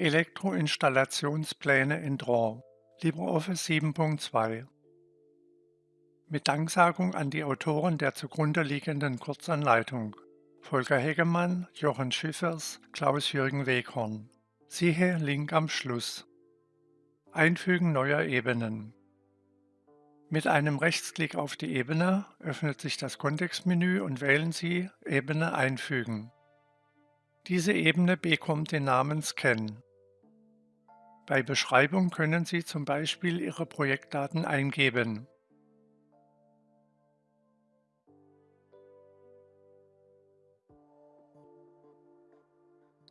Elektroinstallationspläne in Draw LibreOffice 7.2 Mit Danksagung an die Autoren der zugrunde liegenden Kurzanleitung Volker Hegemann, Jochen Schiffers, Klaus-Jürgen Weghorn. Siehe Link am Schluss. Einfügen neuer Ebenen Mit einem Rechtsklick auf die Ebene öffnet sich das Kontextmenü und wählen Sie Ebene einfügen. Diese Ebene bekommt den Namen Scan. Bei Beschreibung können Sie zum Beispiel Ihre Projektdaten eingeben.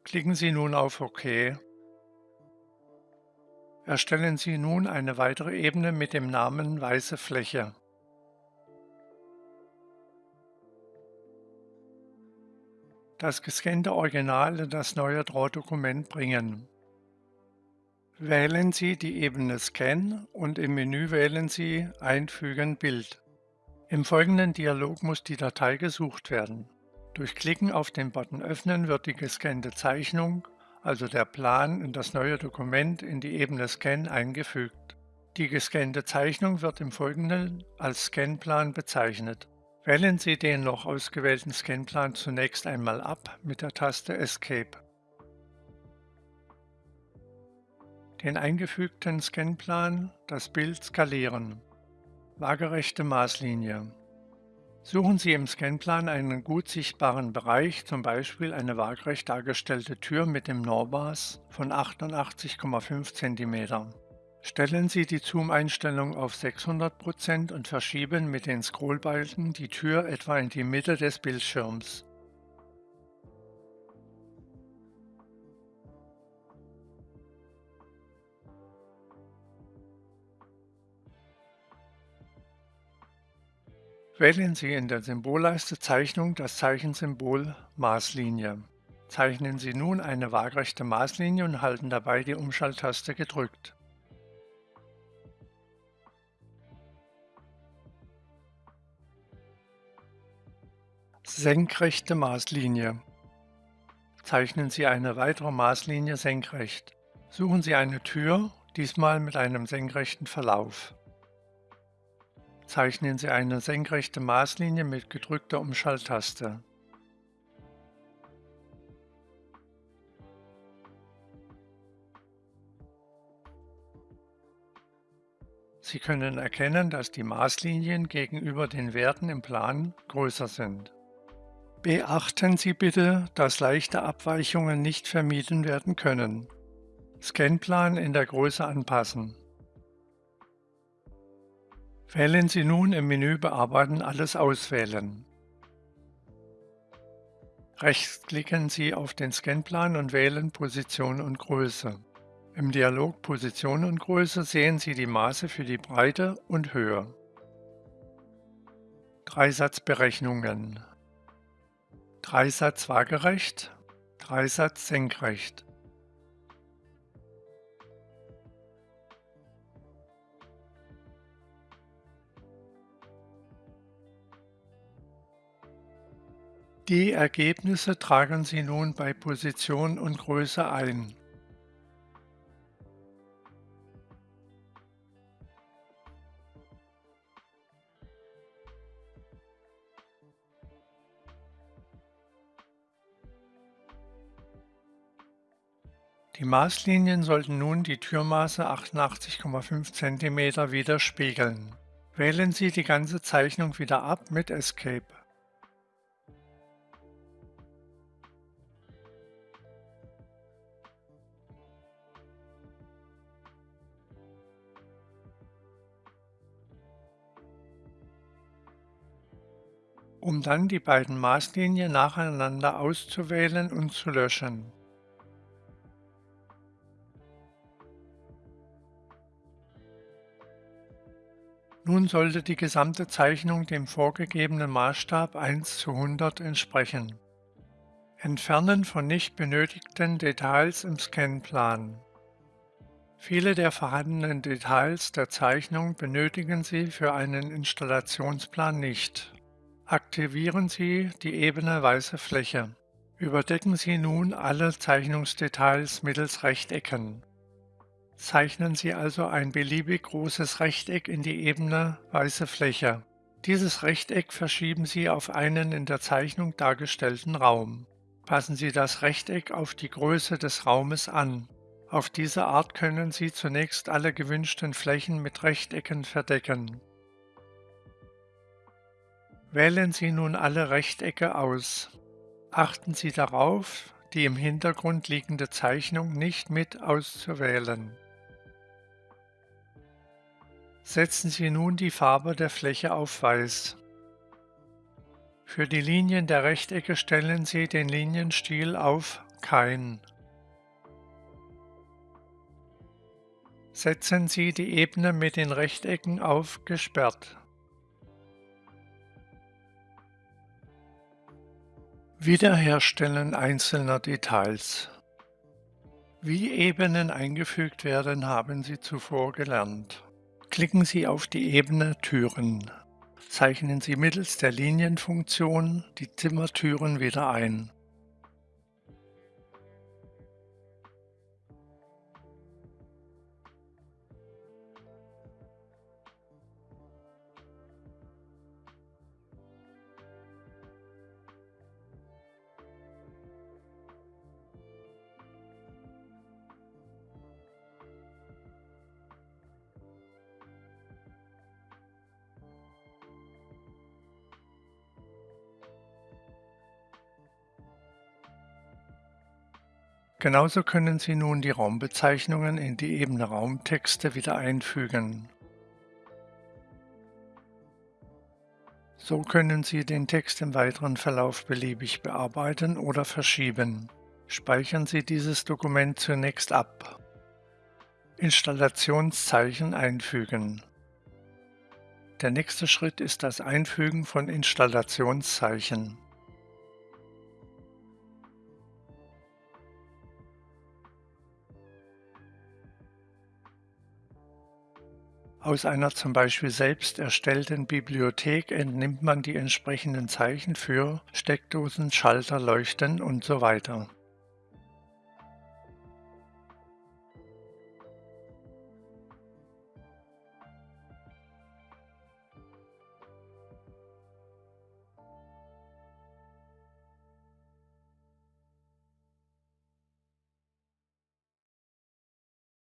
Klicken Sie nun auf OK. Erstellen Sie nun eine weitere Ebene mit dem Namen Weiße Fläche. das gescannte Original in das neue Draw-Dokument bringen. Wählen Sie die Ebene Scan und im Menü wählen Sie Einfügen Bild. Im folgenden Dialog muss die Datei gesucht werden. Durch Klicken auf den Button Öffnen wird die gescannte Zeichnung, also der Plan, in das neue Dokument in die Ebene Scan eingefügt. Die gescannte Zeichnung wird im Folgenden als Scanplan bezeichnet. Wählen Sie den noch ausgewählten Scanplan zunächst einmal ab mit der Taste Escape. Den eingefügten Scanplan, das Bild skalieren. Waagerechte Maßlinie. Suchen Sie im Scanplan einen gut sichtbaren Bereich, zum Beispiel eine waagerecht dargestellte Tür mit dem Normaß von 88,5 cm. Stellen Sie die Zoom-Einstellung auf 600% und verschieben mit den Scrollbalken die Tür etwa in die Mitte des Bildschirms. Wählen Sie in der Symbolleiste Zeichnung das Zeichensymbol Maßlinie. Zeichnen Sie nun eine waagrechte Maßlinie und halten dabei die Umschalttaste gedrückt. Senkrechte Maßlinie Zeichnen Sie eine weitere Maßlinie senkrecht. Suchen Sie eine Tür, diesmal mit einem senkrechten Verlauf. Zeichnen Sie eine senkrechte Maßlinie mit gedrückter Umschalttaste. Sie können erkennen, dass die Maßlinien gegenüber den Werten im Plan größer sind. Beachten Sie bitte, dass leichte Abweichungen nicht vermieden werden können. Scanplan in der Größe anpassen. Wählen Sie nun im Menü Bearbeiten alles auswählen. Rechtsklicken Sie auf den Scanplan und wählen Position und Größe. Im Dialog Position und Größe sehen Sie die Maße für die Breite und Höhe. Dreisatzberechnungen Dreisatz waagerecht, Dreisatz senkrecht. Die Ergebnisse tragen Sie nun bei Position und Größe ein. Die Maßlinien sollten nun die Türmaße 88,5 cm widerspiegeln. Wählen Sie die ganze Zeichnung wieder ab mit Escape. Um dann die beiden Maßlinien nacheinander auszuwählen und zu löschen. Nun sollte die gesamte Zeichnung dem vorgegebenen Maßstab 1 zu 100 entsprechen. Entfernen von nicht benötigten Details im Scanplan. Viele der vorhandenen Details der Zeichnung benötigen Sie für einen Installationsplan nicht. Aktivieren Sie die Ebene Weiße Fläche. Überdecken Sie nun alle Zeichnungsdetails mittels Rechtecken. Zeichnen Sie also ein beliebig großes Rechteck in die ebene weiße Fläche. Dieses Rechteck verschieben Sie auf einen in der Zeichnung dargestellten Raum. Passen Sie das Rechteck auf die Größe des Raumes an. Auf diese Art können Sie zunächst alle gewünschten Flächen mit Rechtecken verdecken. Wählen Sie nun alle Rechtecke aus. Achten Sie darauf, die im Hintergrund liegende Zeichnung nicht mit auszuwählen. Setzen Sie nun die Farbe der Fläche auf Weiß. Für die Linien der Rechtecke stellen Sie den Linienstil auf Kein. Setzen Sie die Ebene mit den Rechtecken auf Gesperrt. Wiederherstellen einzelner Details Wie Ebenen eingefügt werden, haben Sie zuvor gelernt. Klicken Sie auf die Ebene Türen. Zeichnen Sie mittels der Linienfunktion die Zimmertüren wieder ein. Genauso können Sie nun die Raumbezeichnungen in die Ebene Raumtexte wieder einfügen. So können Sie den Text im weiteren Verlauf beliebig bearbeiten oder verschieben. Speichern Sie dieses Dokument zunächst ab. Installationszeichen einfügen. Der nächste Schritt ist das Einfügen von Installationszeichen. Aus einer zum Beispiel selbst erstellten Bibliothek entnimmt man die entsprechenden Zeichen für Steckdosen, Schalter, Leuchten und so weiter.